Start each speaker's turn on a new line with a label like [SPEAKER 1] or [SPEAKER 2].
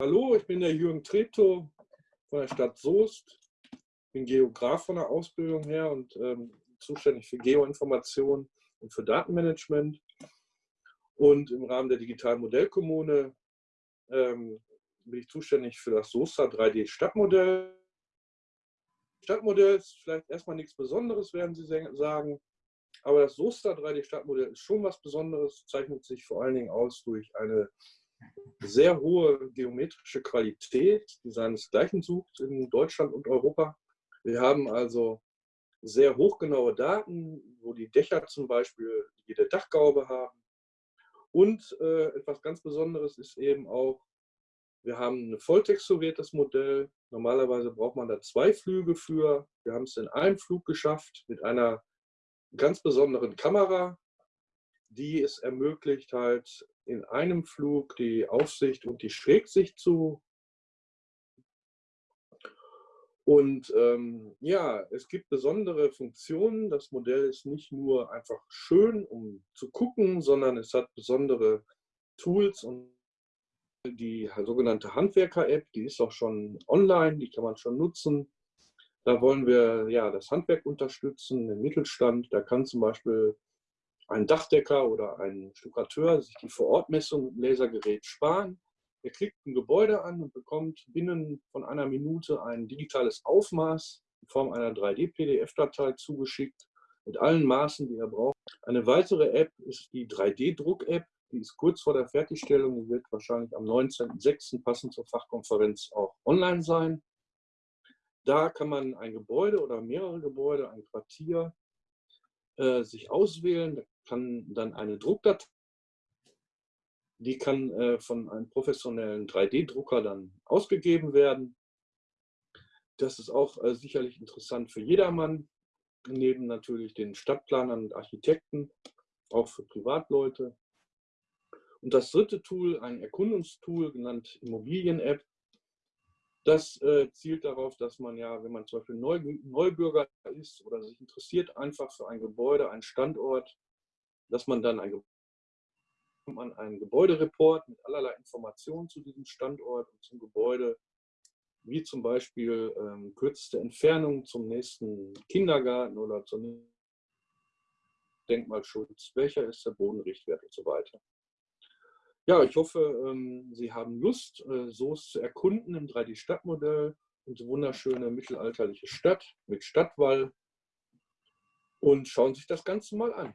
[SPEAKER 1] Hallo, ich bin der Jürgen Treptow von der Stadt Soest. Ich bin Geograf von der Ausbildung her und ähm, zuständig für Geoinformation und für Datenmanagement. Und im Rahmen der digitalen Modellkommune ähm, bin ich zuständig für das SOSTA 3D Stadtmodell. Ist vielleicht erstmal nichts Besonderes, werden Sie sagen. Aber das SOSTA 3D Stadtmodell ist schon was Besonderes, zeichnet sich vor allen Dingen aus durch eine sehr hohe geometrische Qualität, die seinesgleichen sucht in Deutschland und Europa. Wir haben also sehr hochgenaue Daten, wo die Dächer zum Beispiel jede Dachgaube haben. Und äh, etwas ganz Besonderes ist eben auch, wir haben ein volltexturiertes Modell. Normalerweise braucht man da zwei Flüge für. Wir haben es in einem Flug geschafft mit einer ganz besonderen Kamera, die es ermöglicht, halt in einem Flug die Aufsicht und die Schrägsicht zu. Und ähm, ja, es gibt besondere Funktionen. Das Modell ist nicht nur einfach schön, um zu gucken, sondern es hat besondere Tools und die sogenannte Handwerker-App, die ist auch schon online, die kann man schon nutzen. Da wollen wir ja das Handwerk unterstützen, den Mittelstand. Da kann zum Beispiel ein Dachdecker oder ein Stuckateur sich die Vorortmessung mit dem Lasergerät sparen. Er klickt ein Gebäude an und bekommt binnen von einer Minute ein digitales Aufmaß in Form einer 3D-PDF-Datei zugeschickt mit allen Maßen, die er braucht. Eine weitere App ist die 3D-Druck-App. Die ist kurz vor der Fertigstellung und wird wahrscheinlich am 19.06. passend zur Fachkonferenz auch online sein. Da kann man ein Gebäude oder mehrere Gebäude, ein Quartier äh, sich auswählen. Da kann dann eine Druckdatei, die kann äh, von einem professionellen 3D-Drucker dann ausgegeben werden. Das ist auch äh, sicherlich interessant für jedermann, neben natürlich den Stadtplanern und Architekten, auch für Privatleute. Und das dritte Tool, ein Erkundungstool, genannt Immobilien-App, das äh, zielt darauf, dass man ja, wenn man zum Beispiel Neu Neubürger ist oder sich interessiert einfach für ein Gebäude, einen Standort, dass man dann ein, man einen Gebäudereport mit allerlei Informationen zu diesem Standort und zum Gebäude, wie zum Beispiel ähm, kürzeste Entfernung zum nächsten Kindergarten oder zum Denkmalschutz, welcher ist der Bodenrichtwert und so weiter. Ja, ich hoffe, ähm, Sie haben Lust, äh, Soest zu erkunden im 3D-Stadtmodell. Unsere wunderschöne mittelalterliche Stadt mit Stadtwall. Und schauen sich das Ganze mal an.